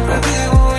Prefiero